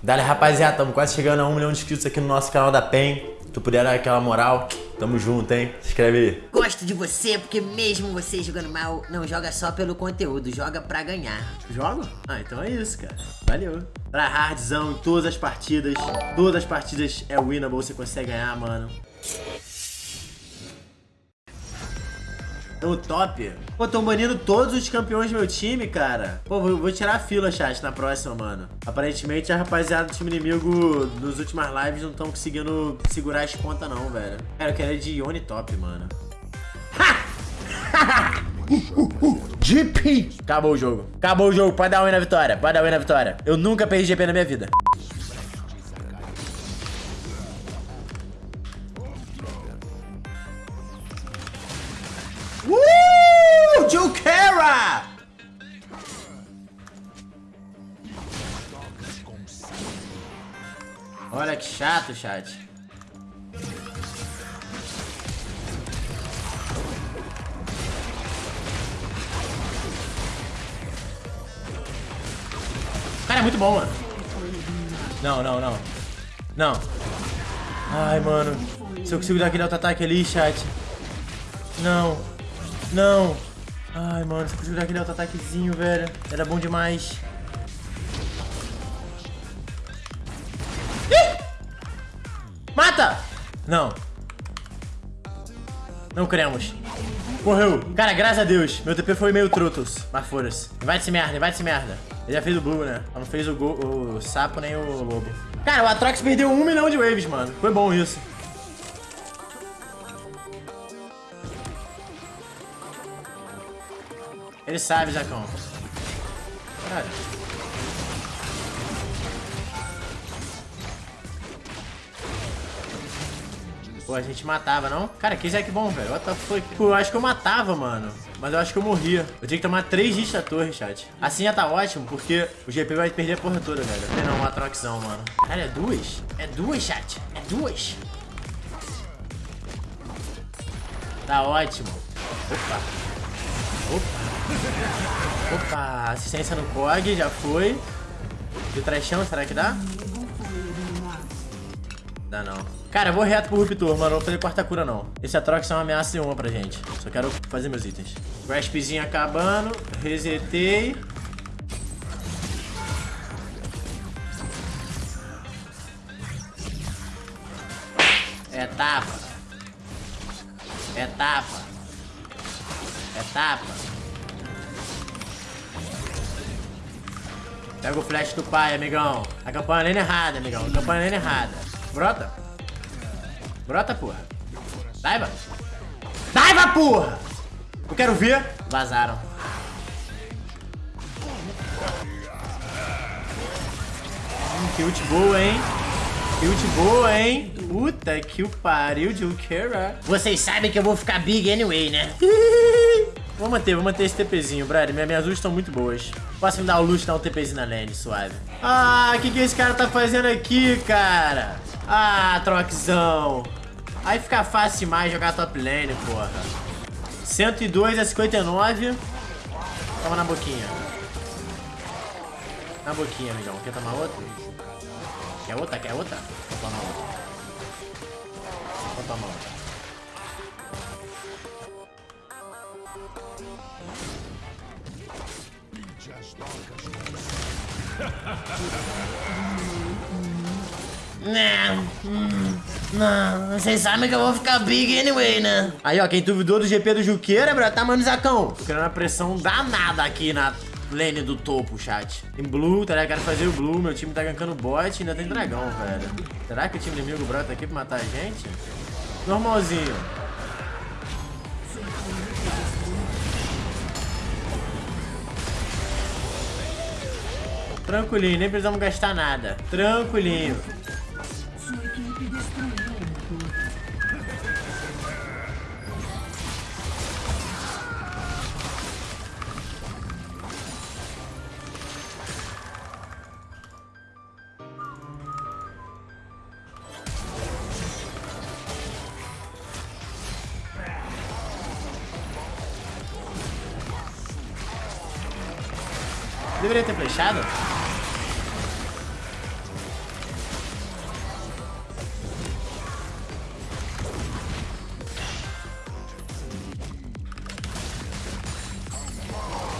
Dale, rapaziada, estamos quase chegando a um milhão de inscritos aqui no nosso canal da PEN. Se tu puder dar aquela moral, tamo junto, hein? Se inscreve aí. Gosto de você porque mesmo você jogando mal, não joga só pelo conteúdo, joga pra ganhar. Joga? Ah, então é isso, cara. Valeu. Pra hardzão em todas as partidas. Todas as partidas é winnable, você consegue ganhar, mano. O top. Pô, tão banindo todos os campeões do meu time, cara. Pô, vou, vou, tirar a fila, chat, na próxima, mano. Aparentemente, a rapaziada do time inimigo nos últimas lives não estão conseguindo segurar as pontas, não, velho. Cara, eu quero ir de Ione top, mano. Ha! GP! Acabou o jogo. Acabou o jogo. Pode dar win na vitória. Pode dar win na vitória. Eu nunca perdi GP na minha vida. Chato, chat. Cara, é muito bom, mano. Não, não, não. Não. Ai, mano. Se eu consigo dar aquele auto-ataque ali, chat. Não. Não. Ai, mano, se eu consigo dar aquele auto-ataquezinho, velho. Era bom demais. Não. Não cremos. Morreu. Cara, graças a Deus. Meu TP foi meio trutos. Mas foda-se. Vai de merda, vai de merda. Ele já fez o Blue, né? Não fez o, o sapo nem o lobo. Cara, o Atrox perdeu um milhão de waves, mano. Foi bom isso. Ele sabe, Zacão. Caralho. Pô, a gente matava, não? Cara, que Zack bom, velho. What the fuck? Pô, eu acho que eu matava, mano. Mas eu acho que eu morria. Eu tinha que tomar 3 hits da torre, chat. Assim já tá ótimo, porque o GP vai perder a porra toda, velho. Não, uma troxão, mano. Cara, é duas? É duas, chat. É duas. Tá ótimo. Opa. Opa. Opa. Assistência no COG, já foi. De trechão, será que dá? Dá não. Cara, eu vou reto pro Ruptor, mano. Não vou fazer quarta cura, não. Esse Atrox é uma ameaça de uma pra gente. Só quero fazer meus itens. Graspzinho acabando. Resetei. É tapa. É tapa. É. Pega o flash do pai, amigão. A campanha lendo errada, amigão. A campanha lendo errada. Brota. Brota, porra. Daiva. Daiva, porra! Eu quero ver. Vazaram. Hum, que ult boa, hein? Que ult boa, hein? Puta que o pariu, Jukera. Vocês sabem que eu vou ficar big anyway, né? Vou manter, vou manter esse TPzinho, brother. Minhas, minhas ults estão muito boas. Posso me dar o luxo de dar um TPzinho na lane, suave. Ah, o que, que esse cara tá fazendo aqui, cara? Ah, troquezão. Aí fica fácil demais jogar top lane, porra. 102 a 59. Toma na boquinha. Na boquinha, amigão. Quer tomar outra? Quer outra? Quer outra? Vou tomar outra. Vou tomar outra. Não, não, vocês sabem que eu vou ficar big anyway, né? Aí, ó, quem duvidou do GP do Juqueira, bro, tá, mano, Zacão. Tô querendo uma pressão danada aqui na lane do topo, chat. Tem blue, tá ligado? Quero fazer o blue, meu time tá gankando bot e ainda tem dragão, velho. Será que o time inimigo brota aqui pra matar a gente? Normalzinho. Tranquilinho, nem precisamos gastar nada. Tranquilinho. Deveria ter flechado?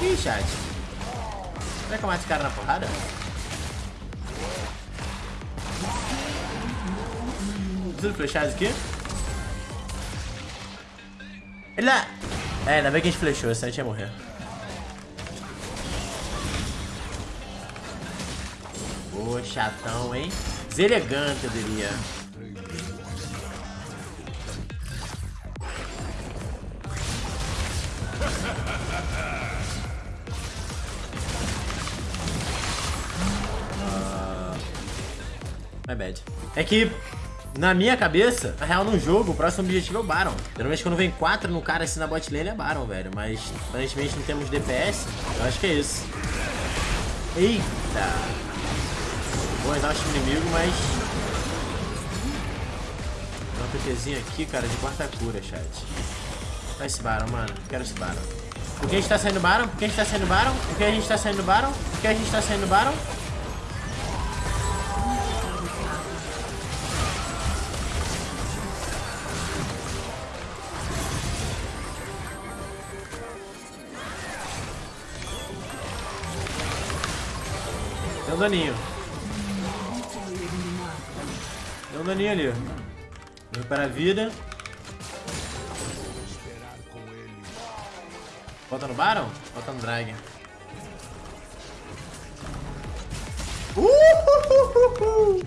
Ih, chat. Será que eu mato cara na porrada? Preciso flechar isso aqui? Ele... É, ainda bem que a gente flechou, senão a gente ia morrer. Ô, chatão, hein? Deselegante, eu diria. My bad. É que, na minha cabeça, na real, no jogo, o próximo objetivo é o Baron. Geralmente, quando vem 4 no cara assim na bot lane, é Baron, velho. Mas, aparentemente, não temos DPS. Eu acho que é isso. Eita! Vou usar o inimigo, mas... Dá um PTzinho aqui, cara, de quarta cura, chat. Vai esse Baron, mano. Quero esse Baron. Por que a gente tá saindo Baron? Por que a gente tá saindo Baron? Por que a gente tá saindo Baron? Por que a gente tá saindo Baron? Um daninho. Deu um daninho ali. Recupera a vida. Bota no Baron? Bota no Dragon. Uhuhuhu!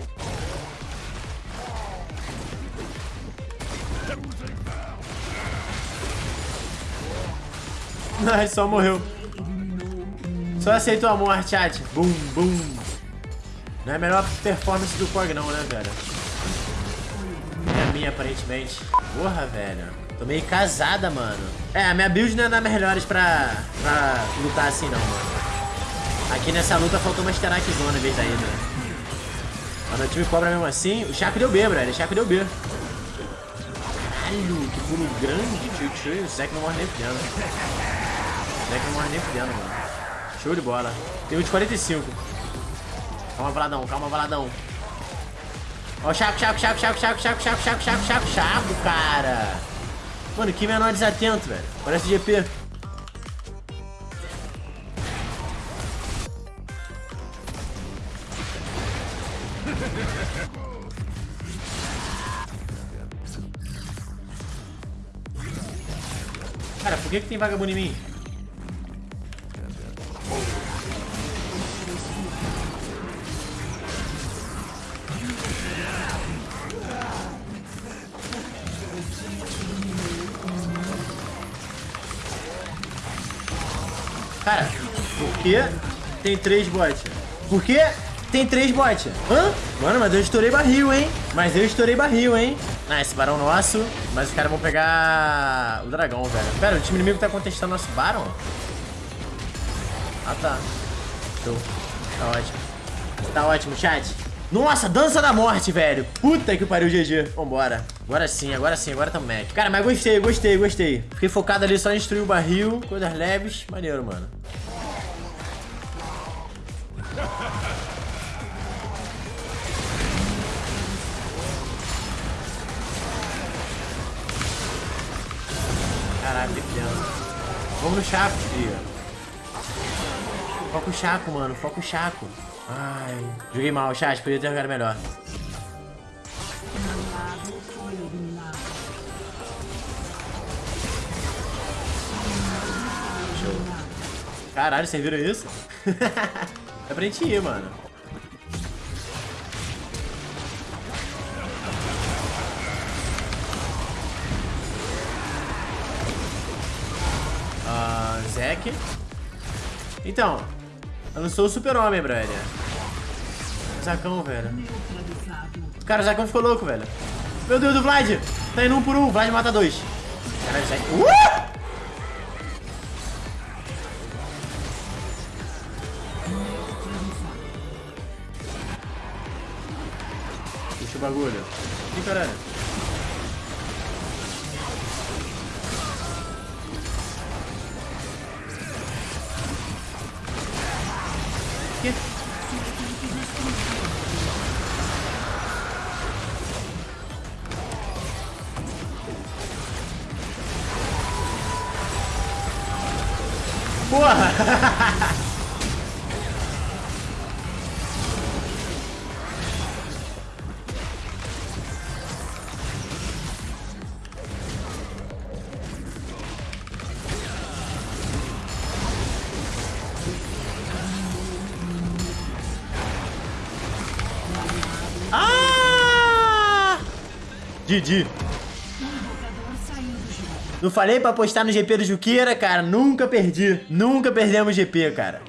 Ai, só morreu. Só aceitou a morte, chat. Bum, bum. Não é a melhor performance do Korg não, né, velho? Minha, aparentemente. Porra, velho. Tô meio casada, mano. É, a minha build não é das melhores pra, pra lutar assim, não, mano. Aqui nessa luta faltou uma Sterak Zona em vez da Hydra. Mas o time cobra mesmo assim. O Chaco deu B, brother. O Chaco deu B. Caralho, que pulo grande, tio, tio. O Zek não morre nem fudendo. O Zek não morre nem fudendo, mano. Show de bola. Tem um de 45. Calma, Valadão. Calma, Valadão. Ó, o Chaco, Chaco, Chaco, Chaco, Chaco, Chaco, Chaco, Chaco, Chaco, Chaco, Chaco, cara. Mano, que menor desatento, velho. Parece GP. Cara, por que, que tem vagabundo em mim? Por que tem três bots? Por que tem três bots? Hã? Mano, mas eu estourei barril, hein? Mas eu estourei barril, hein? Ah, esse barão nosso. Mas os caras vão pegar o dragão, velho. Pera, o time inimigo tá contestando nosso barão? Ah, tá. Show. Tá ótimo. Tá ótimo, chat. Nossa, dança da morte, velho. Puta que pariu, GG. Vambora. Agora sim, agora sim, agora tamo Mac. Cara, mas gostei, gostei, gostei. Fiquei focado ali só em destruir o barril, coisas leves. Maneiro, mano. Caralho, pequeno. Vamos no Chaco, filho. Foca o Chaco, mano. Foca o Chaco. Ai, joguei mal, chat. Podia ter jogado melhor. Show. Caralho, vocês viram isso? é pra gente ir, mano. Então, eu não sou o super-homem, brother. Zacão, velho. Cara, o Zacão ficou louco, velho. Meu Deus, do Vlad. Tá indo um por um. Vlad mata dois. Caralho, Zac... Uh! Puxa o bagulho. Ih, caralho. Porra! Ah! Didi. Não falei pra apostar no GP do Juqueira, cara? Nunca perdi. Nunca perdemos GP, cara.